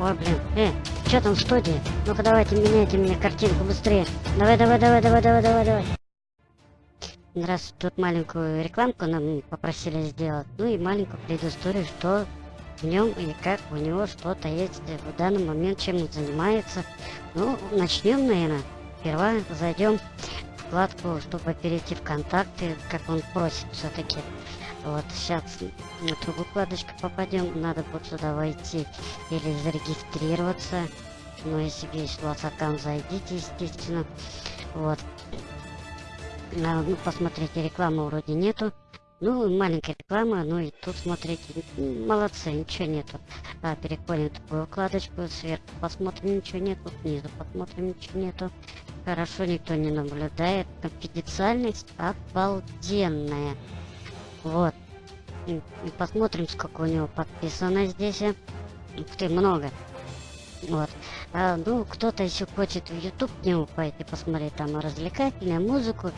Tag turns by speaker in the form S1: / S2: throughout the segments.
S1: Ой, блин. Э, что там в студии? Ну-ка давайте меняйте мне картинку быстрее. Давай, давай, давай, давай, давай, давай, давай. Раз тут маленькую рекламку нам попросили сделать, ну и маленькую предысторию, что в нем и как у него что-то есть в данный момент, чем он занимается. Ну, начнем, наверное. Сперва зайдем вкладку, чтобы перейти в контакты, как он просит все-таки. Вот сейчас на другую вкладочку попадем, надо будет сюда войти или зарегистрироваться. Но если есть у вас аккаунт, зайдите, естественно. Вот. А, ну, посмотрите, рекламы вроде нету. Ну, маленькая реклама, ну и тут смотрите, молодцы, ничего нету. А, переходим в такую вкладочку, сверху посмотрим, ничего нету, снизу посмотрим, ничего нету. Хорошо, никто не наблюдает. Конфиденциальность обалденная. Вот. И, посмотрим, сколько у него подписано здесь. Ух ты, много. Вот. А, ну, кто-то еще хочет в YouTube к нему пойти посмотреть там развлекательную музыку,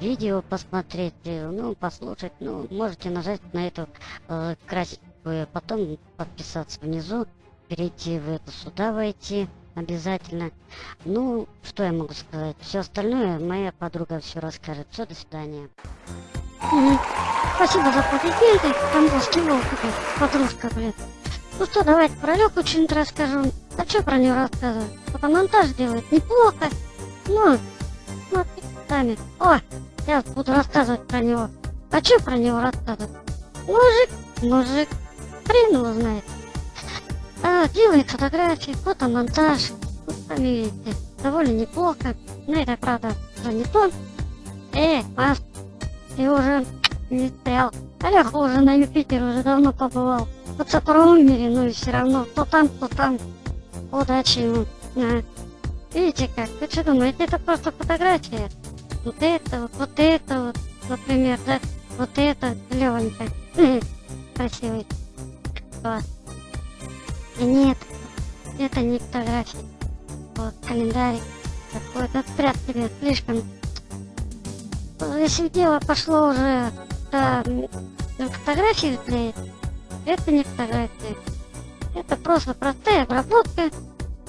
S1: видео посмотреть, э, ну, послушать. Ну, можете нажать на эту э, красивую, потом подписаться внизу, перейти в это сюда войти обязательно. Ну, что я могу сказать? Все остальное моя подруга все расскажет. Все, до свидания. Спасибо за комплименты. Там был скинул подружка, блин. Ну что, давайте про Лёку что-нибудь расскажу. А что про него рассказывать? Фотомонтаж делает неплохо. Ну, смотри сами. О, я буду рассказывать про него. А что про него рассказывать? Мужик, мужик, хрен его знает. А, делает фотографии, фотомонтаж. Вот сами видите, довольно неплохо. Но это, правда, уже не то. Э, Маст, ты уже не стоял. Олег уже на Юпитер уже давно побывал. Вот в мире, ну и все равно, то там, то там. Удачи ему. А. Видите как? Вы что думаете, это просто фотография? Вот это вот, вот это вот, например, да? Вот это, левенько. Красивый. Вот. И нет, это не фотография. Вот, календарик. Такой, да спрят тебе слишком. Если дело пошло уже до фотографии клеить, это не фотография. Это просто простая обработка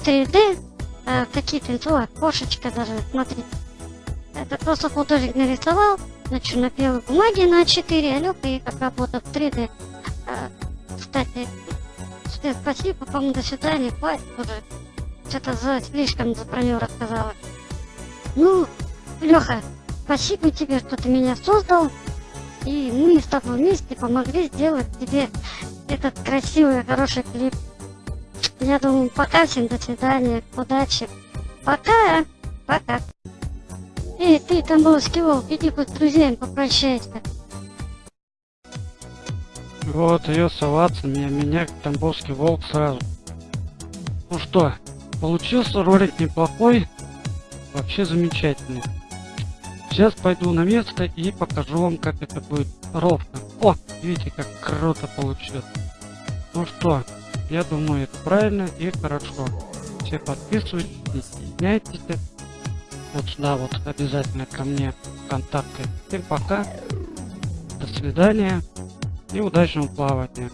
S1: 3D, а, какие-то ну, окошечко даже, смотрите. Это просто художник нарисовал на черно-белой бумаге на 4, а Лёка их обработал в 3D. А, кстати, всем спасибо, по-моему, до свидания, хватит уже. Что-то за слишком за про него рассказала. Ну, Леха, спасибо тебе, что ты меня создал. И мы с тобой вместе помогли сделать тебе этот красивый, хороший клип. Я думаю, пока всем до свидания, удачи. Пока, пока. Эй, ты, Тамбовский волк, иди хоть с друзьями попрощайся.
S2: Вот ее соваться, меня, меня Тамбовский волк сразу. Ну что, получился ролик неплохой, вообще замечательный. Сейчас пойду на место и покажу вам, как это будет ровно. О, видите, как круто получилось. Ну что, я думаю, это правильно и хорошо. Все подписывайтесь, не стесняйтесь. Вот сюда вот обязательно ко мне контакты. Всем пока, до свидания и удачного плавания.